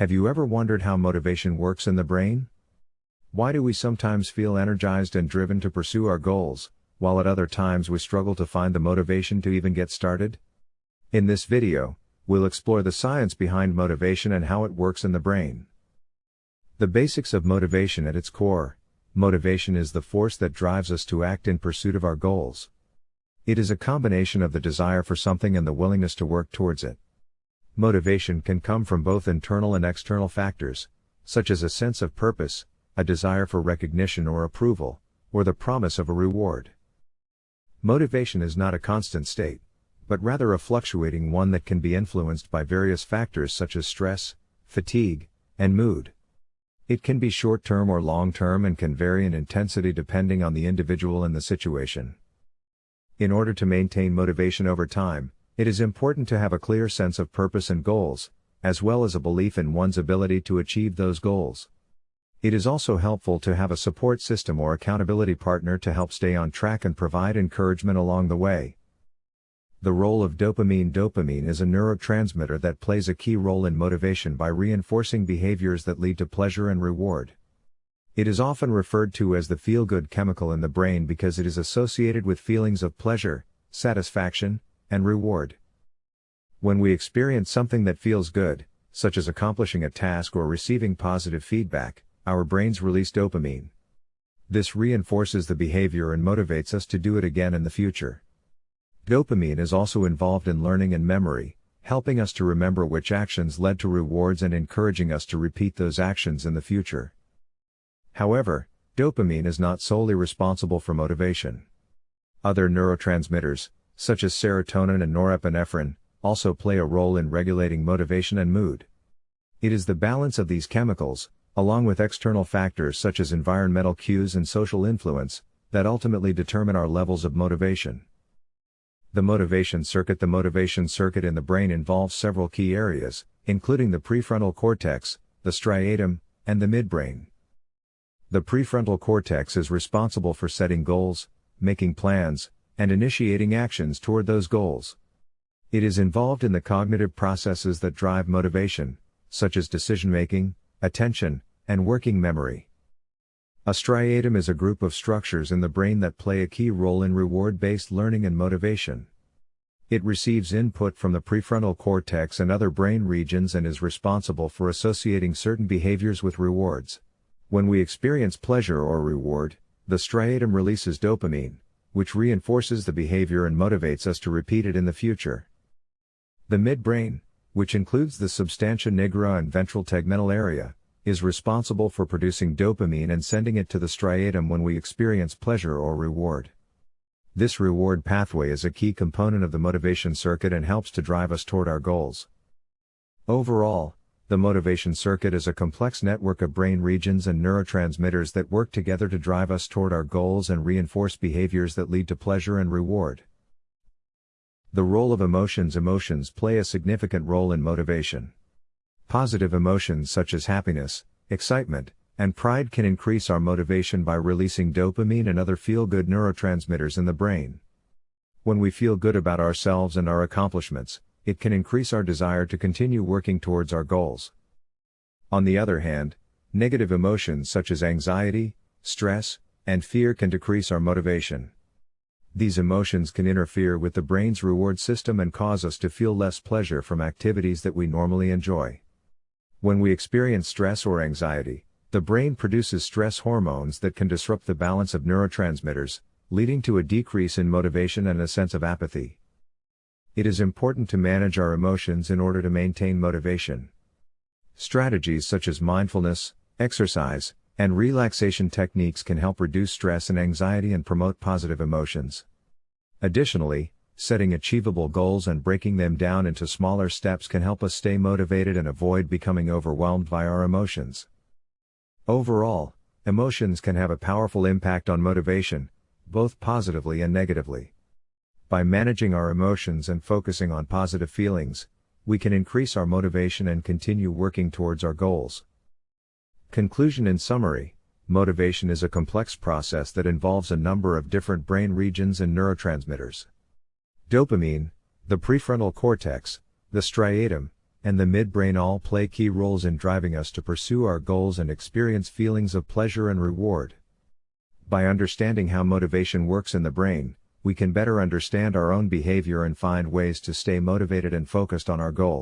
Have you ever wondered how motivation works in the brain? Why do we sometimes feel energized and driven to pursue our goals, while at other times we struggle to find the motivation to even get started? In this video, we'll explore the science behind motivation and how it works in the brain. The basics of motivation at its core motivation is the force that drives us to act in pursuit of our goals. It is a combination of the desire for something and the willingness to work towards it. Motivation can come from both internal and external factors, such as a sense of purpose, a desire for recognition or approval, or the promise of a reward. Motivation is not a constant state, but rather a fluctuating one that can be influenced by various factors such as stress, fatigue, and mood. It can be short term or long term and can vary in intensity depending on the individual and the situation. In order to maintain motivation over time, it is important to have a clear sense of purpose and goals, as well as a belief in one's ability to achieve those goals. It is also helpful to have a support system or accountability partner to help stay on track and provide encouragement along the way. The role of dopamine Dopamine is a neurotransmitter that plays a key role in motivation by reinforcing behaviors that lead to pleasure and reward. It is often referred to as the feel good chemical in the brain because it is associated with feelings of pleasure, satisfaction, and reward. When we experience something that feels good, such as accomplishing a task or receiving positive feedback, our brains release dopamine. This reinforces the behavior and motivates us to do it again in the future. Dopamine is also involved in learning and memory, helping us to remember which actions led to rewards and encouraging us to repeat those actions in the future. However, dopamine is not solely responsible for motivation. Other neurotransmitters, such as serotonin and norepinephrine, also play a role in regulating motivation and mood. It is the balance of these chemicals, along with external factors such as environmental cues and social influence, that ultimately determine our levels of motivation. The motivation circuit The motivation circuit in the brain involves several key areas, including the prefrontal cortex, the striatum, and the midbrain. The prefrontal cortex is responsible for setting goals, making plans, and initiating actions toward those goals. It is involved in the cognitive processes that drive motivation, such as decision making, attention, and working memory. A striatum is a group of structures in the brain that play a key role in reward based learning and motivation. It receives input from the prefrontal cortex and other brain regions and is responsible for associating certain behaviors with rewards. When we experience pleasure or reward, the striatum releases dopamine, which reinforces the behavior and motivates us to repeat it in the future. The midbrain, which includes the substantia nigra and ventral tegmental area, is responsible for producing dopamine and sending it to the striatum when we experience pleasure or reward. This reward pathway is a key component of the motivation circuit and helps to drive us toward our goals. Overall, the motivation circuit is a complex network of brain regions and neurotransmitters that work together to drive us toward our goals and reinforce behaviors that lead to pleasure and reward. The role of emotions Emotions play a significant role in motivation. Positive emotions such as happiness, excitement, and pride can increase our motivation by releasing dopamine and other feel good neurotransmitters in the brain. When we feel good about ourselves and our accomplishments, it can increase our desire to continue working towards our goals. On the other hand, negative emotions such as anxiety, stress, and fear can decrease our motivation. These emotions can interfere with the brain's reward system and cause us to feel less pleasure from activities that we normally enjoy. When we experience stress or anxiety, the brain produces stress hormones that can disrupt the balance of neurotransmitters, leading to a decrease in motivation and a sense of apathy. It is important to manage our emotions in order to maintain motivation. Strategies such as mindfulness, exercise, and relaxation techniques can help reduce stress and anxiety and promote positive emotions. Additionally, setting achievable goals and breaking them down into smaller steps can help us stay motivated and avoid becoming overwhelmed by our emotions. Overall, emotions can have a powerful impact on motivation, both positively and negatively. By managing our emotions and focusing on positive feelings, we can increase our motivation and continue working towards our goals. Conclusion In summary, motivation is a complex process that involves a number of different brain regions and neurotransmitters. Dopamine, the prefrontal cortex, the striatum, and the midbrain all play key roles in driving us to pursue our goals and experience feelings of pleasure and reward. By understanding how motivation works in the brain, we can better understand our own behavior and find ways to stay motivated and focused on our goals.